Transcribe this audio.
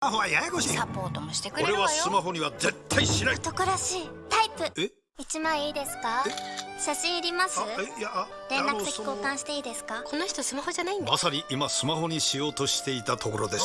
マホはややこしい。サポートもしてくれる俺わよ。はスマホには絶対しない。男らしいタイプ。え？一枚いいですか？写真いります？あえ？いや連絡先交換していいですか？この人スマホじゃないんだ。まさに今スマホにしようとしていたところです。